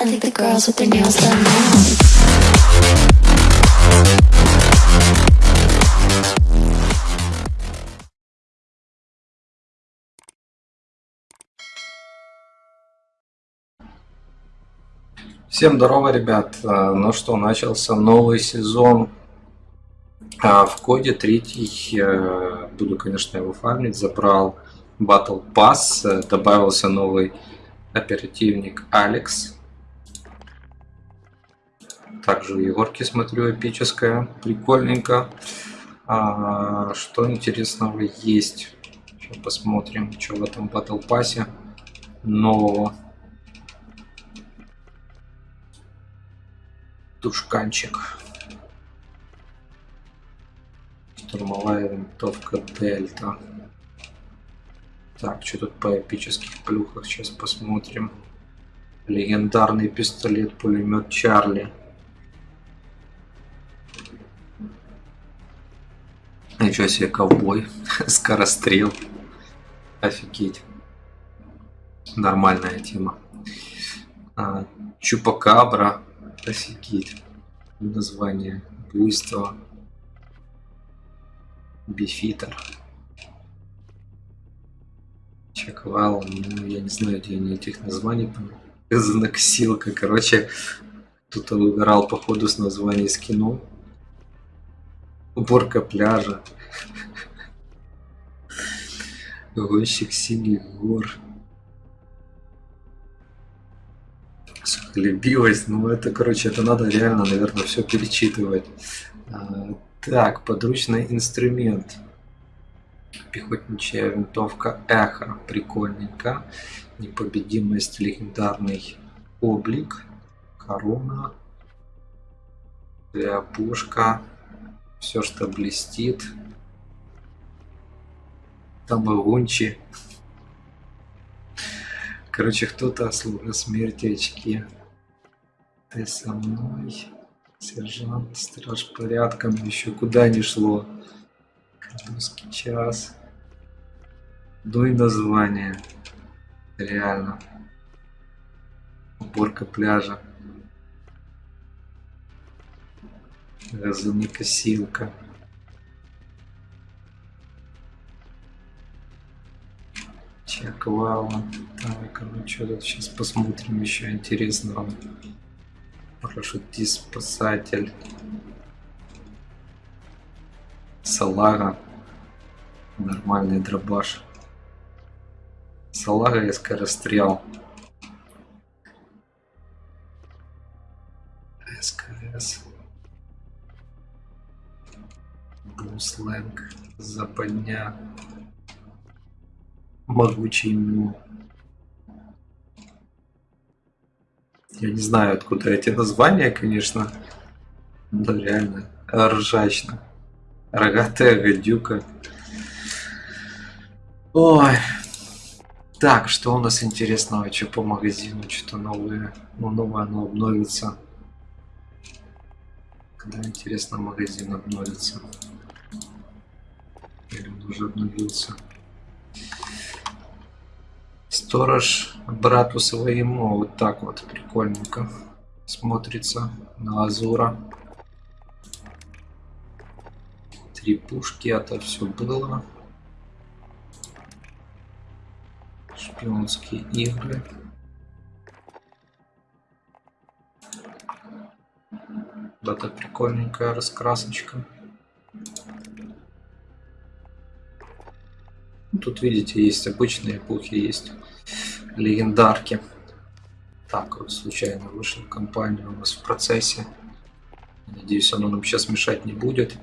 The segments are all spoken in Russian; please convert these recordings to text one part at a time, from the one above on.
I think the girls with their nails done now. Всем здорово, ребят. А, Ну что, начался новый сезон а, в коде третий. э, Буду, конечно, его фармить. Забрал Battle Pass. э, Добавился новый оперативник Алекс. Также Егорки смотрю эпическая. Прикольненько. А, Что интересного есть? Сейчас посмотрим, что в этом Battle нового. Тушканчик. Штурмовая винтовка Дельта. Так, что тут по эпических плюхах? Сейчас посмотрим. Легендарный пистолет-пулемет Чарли. Ничего себе, ковбой. Скорострел. Офигеть. Нормальная тема. А, Чупакабра. Офигеть. Название. Буйство. Бифитер. Чеквал. Ну, я не знаю, где они этих названий. Знаксилка. Короче, кто-то выбирал походу с названий скинул. Уборка пляжа. Гонщик синих гор. Любилась, ну это, короче, это надо реально, наверное, все перечитывать. А, так, подручный инструмент. Пехотничья винтовка Эхо, прикольненько. Непобедимость, легендарный облик, корона, пушка, все, что блестит. Тамагунчи. Короче, кто-то слуга смерти очки. Ты со мной, сержант, страж порядком, еще куда не шло. Русский час. Дуй название. Реально. Уборка пляжа. Газонокосилка. Чеквала. Так, ну что тут сейчас посмотрим еще интересного. Парашютист, спасатель. Салага. Нормальный дробаш. Салага и скорострел. СКС. Бусленг. Западня. Могучий Му. Я не знаю, откуда эти названия, конечно. Да, реально. Ржачно. Рогатая гадюка. Ой. Так, что у нас интересного? Что по магазину? Что-то новое. Ну, новое оно обновится. Когда, интересно, магазин обновится? Или он уже обновился? Сторож брату своему. Вот так вот прикольненько смотрится на Азура. Три пушки, это все было. Шпионские игры. Да-то прикольненькая раскрасочка. Тут, видите, есть обычные эпохи, есть легендарки. Так, вот случайно вышла компания у нас в процессе. Надеюсь, оно нам сейчас мешать не будет.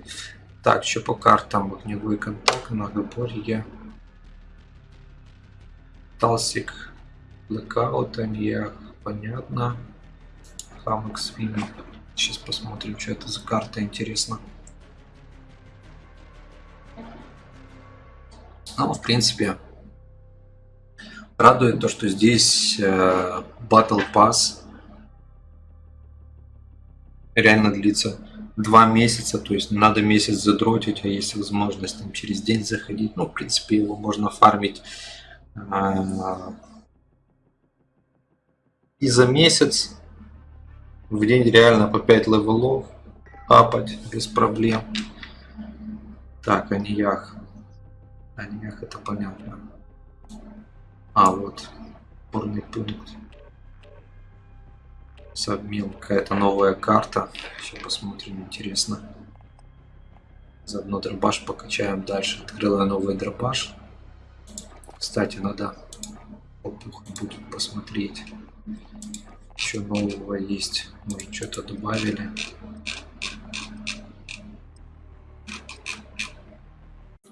Так, что по картам? Огневой контакт, многоборье. Талсик, Blackout, Амьях, понятно. Хамок Свин. Сейчас посмотрим, что это за карта, интересно. Ну, в принципе, радует то, что здесь э, Battle Pass реально длится два месяца, то есть надо месяц задротить, а есть возможность там через день заходить. Ну, в принципе, его можно фармить э, и за месяц, В день реально по 5 левелов апать без проблем. Так, Аниях. Аниях это понятно. А, вот. Опорный пункт. Сабмил. Какая-то новая карта. Сейчас посмотрим, интересно. Заодно дробаш покачаем дальше. Открыла новый дробаш. Кстати, надо опух будет посмотреть. Еще нового есть. Может, что-то добавили.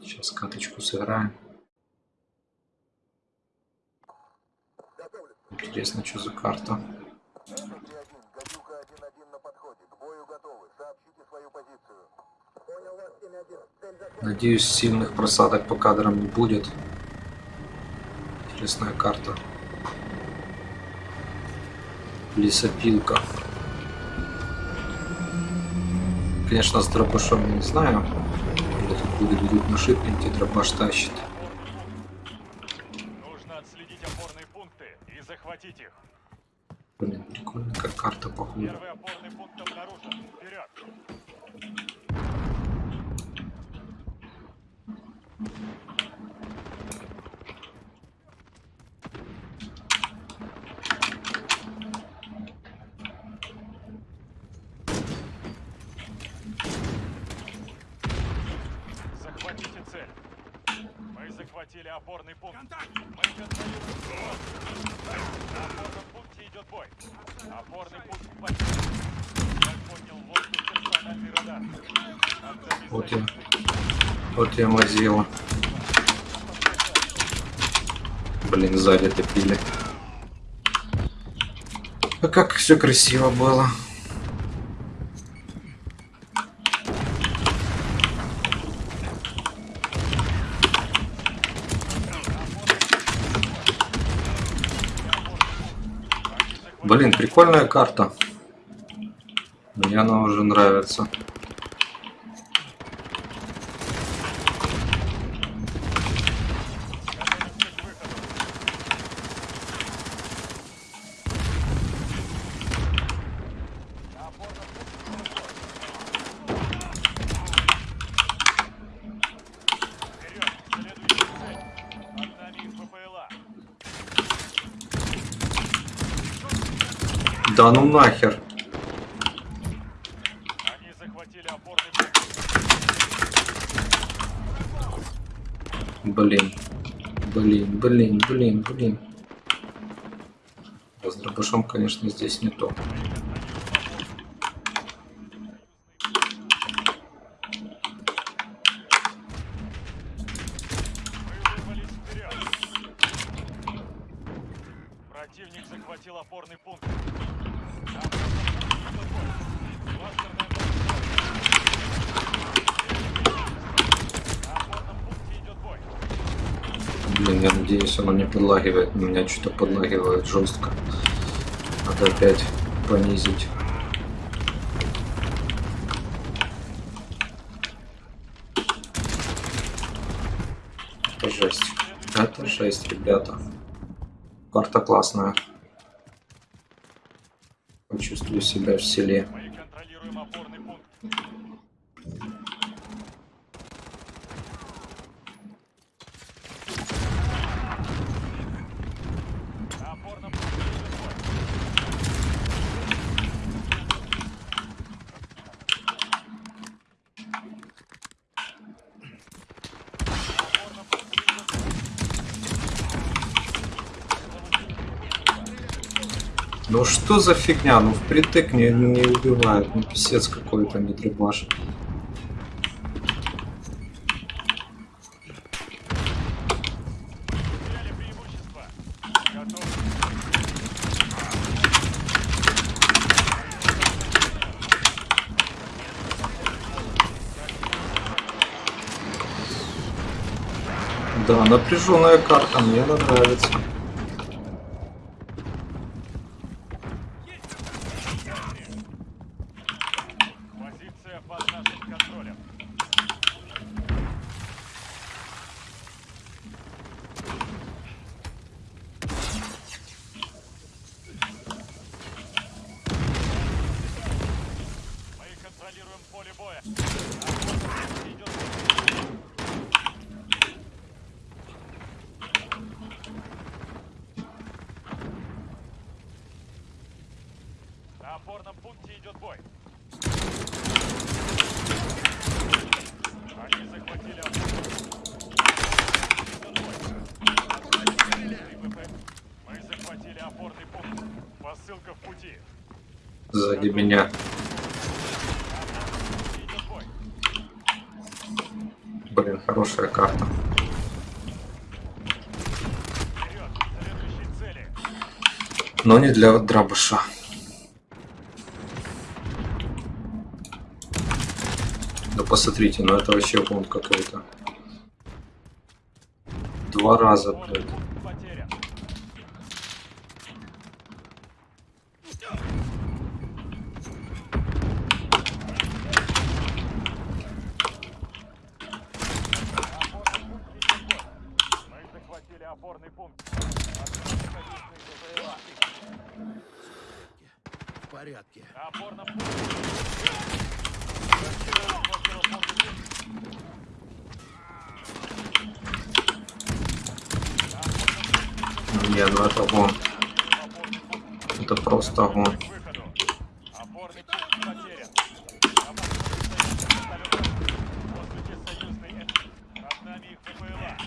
Сейчас каточку сыграем. Интересно, что за карта. Гадюка 1-1 на подходе. К бою готовы. Сообщите свою позицию. Понял вас, 7-1. Цель захвачена. Надеюсь, сильных просадок по кадрам не будет. Интересная карта. Лесопилка. Конечно, с дробашом я не знаю. Или тут будет нашипнуть и дробаш тащит. Нужно отследить опорные пункты и захватить их. Блин, прикольно, как карта похожа. Первый опорный пункт обнаружен. Вперед! Захватите цель. Мы захватили опорный пункт. Мы контролируем ситуацию. На опорном пункте идет бой. Опорный пункт потерян. Я поднял в воздух персональный радар. Вот я. Вот я мазила. Блин, сзади топили. А как все красиво было. Блин, прикольная карта. Мне она уже нравится. Да ну нахер. Они захватили опорный пункт. Блин. Блин, блин, блин, блин. С дробашом, конечно, здесь не то. Мы вырвались вперед. Противник захватил опорный пункт. На опорном пункте идет бой. Кластерная бомба. На опорном пункте идет бой. Блин, надеюсь, оно не подлагивает. У меня что-то подлагивает жестко. Надо опять понизить. Это жесть. Это жесть, ребята. Карта классная. Почувствую себя в селе. Мы контролируем опорный пункт. На опорном пункте идет бой. На опорном пункте идет бой. Ну что за фигня? Ну впритык не, не убивает. Ну писец какой-то, не. Готовы. Да, напряженная карта, мне она нравится. Пункте идет бой. Они захватили опорный пункт. Идет бой. ВП. Мы захватили опорный пункт. Посылка в пути. Сзади меня. Блин, хорошая карта. Но не для дробаша. Да посмотрите, ну это вообще бунт какой-то. Два раза, блядь. Мы захватили опорный пункт. Отправили позиции ВПЛА. В порядке. На опорном пункте. Захватил опорный пункт. Не, ну это огонь. Это просто огонь. к выходу. Опорный пункт потерян. Воздухе союзный М. Над нами их ВПЛА.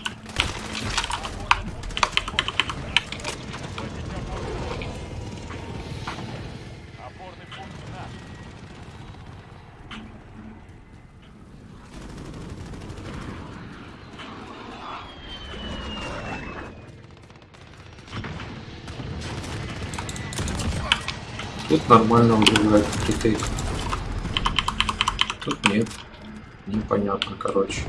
Опорный пункт Захватить опорный пункт. Опорный пункт наш. Тут нормально убивает притык. Тут нет. Непонятно, короче.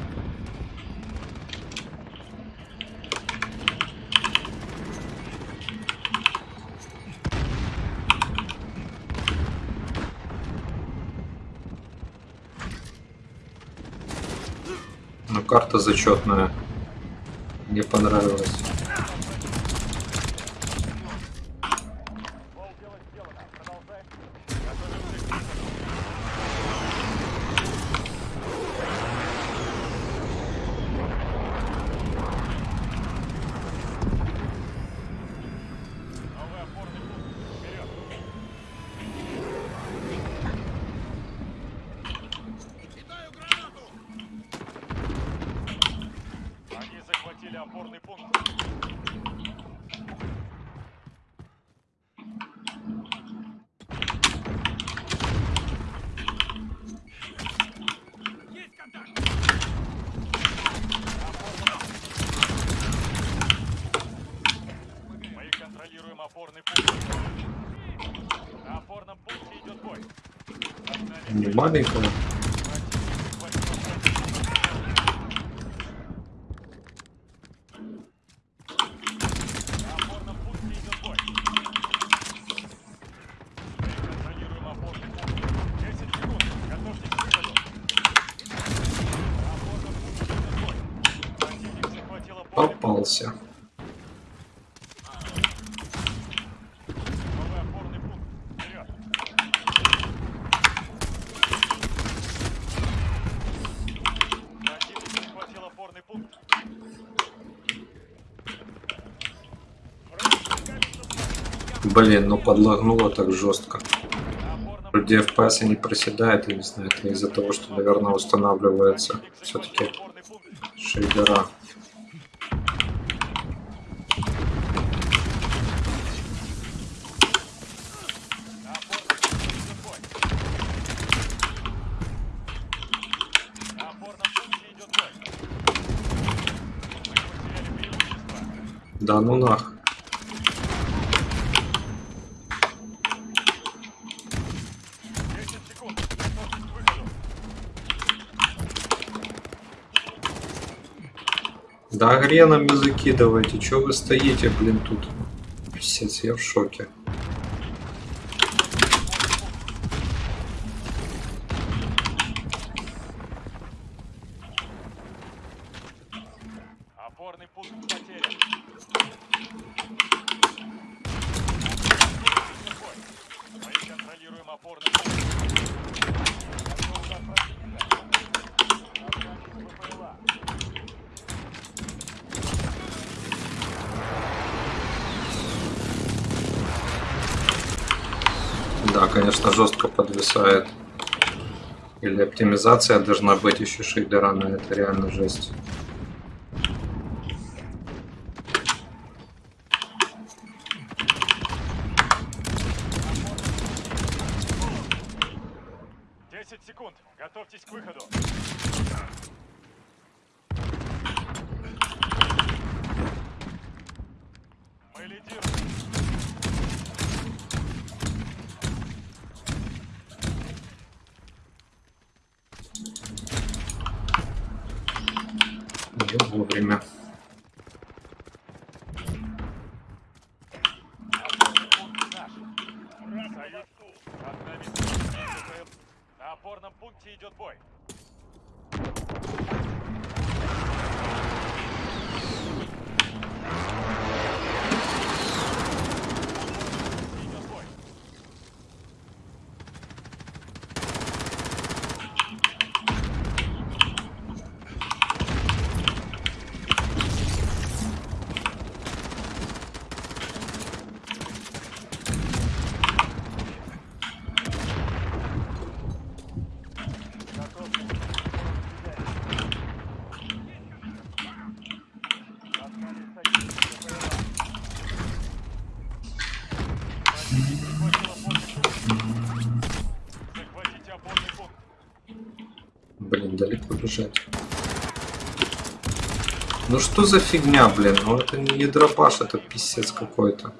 Ну, карта зачетная. Мне понравилась. Полдела сделано. Продолжаем. Готовимся к выходу. Новый опорный пункт. Вперед. Кидаю гранату! Они захватили опорный пункт. Есть контакт! Мы контролируем опорный пункт. На опорном пункте идет бой. Над нами Не маленькая. противник захватил опорный пункт. На опорном пункте идет бой. Мы контролируем опорный пункт. 10 секунд. Готовьтесь к выходу. На опорном пункте идет бой. Противник захватил опорный пункт. Попался. Новый опорный пункт. Вперед. Противник захватил опорный пункт. Блин, ну подлагнуло так жестко. Вроде FPS не проседает, я не знаю, это из-за того, что, наверное, устанавливается все-таки шейдера. На опорном пункте идет бой. На опорном пункте идет бой. Мы потеряли преимущество. Да ну нах. 10 секунд. Готовьтесь к выходу. Да греном языки давайте, чё вы стоите, блин, тут? Писец, я в шоке. Опорный пункт потерян. Конечно, жестко подвисает. Или оптимизация должна быть еще шейдерами, это реально жесть. Секунд. Готовьтесь к выходу. Вовремя. На опорном пункте идет бой. Бежать. Ну что за фигня, блин? Ну это не дропаш, это писец какой-то.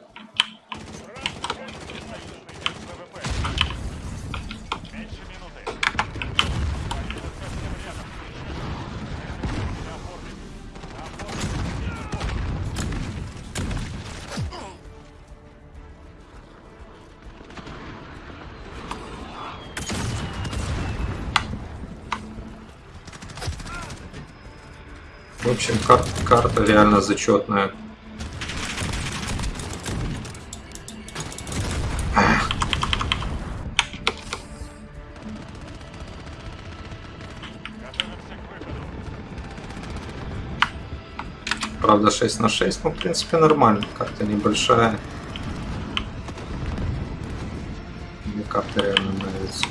В общем, кар- карта реально зачетная. Правда 6 на 6, но в принципе нормально. Карта небольшая. Мне карта реально нравится.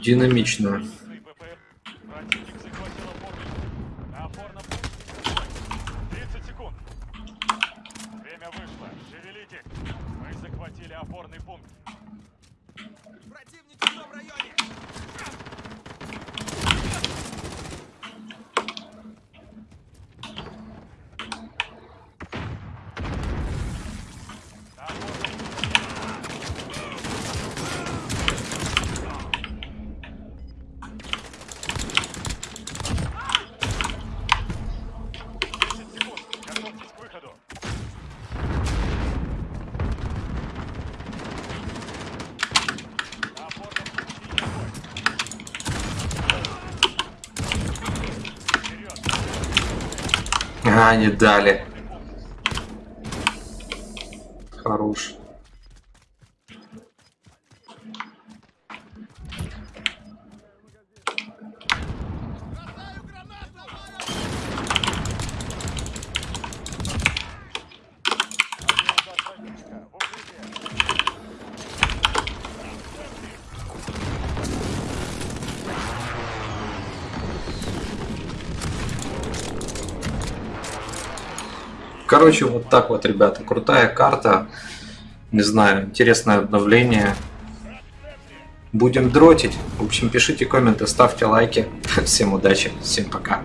Динамичная. Сный ППР. Противник захватил опорный пункт. На опорном пункте. 30 секунд. Время вышло. Шевелитесь. Мы захватили опорный пункт. Противники в том районе! На опорном Десять секунд. Готовьтесь к выходу. На опорном пункте идет бой. Вперед. А, не дали. Хорош. Короче, вот так вот, ребята. Крутая карта. Не знаю, интересное обновление. Будем дротить. В общем, пишите комменты, ставьте лайки. Всем удачи, всем пока.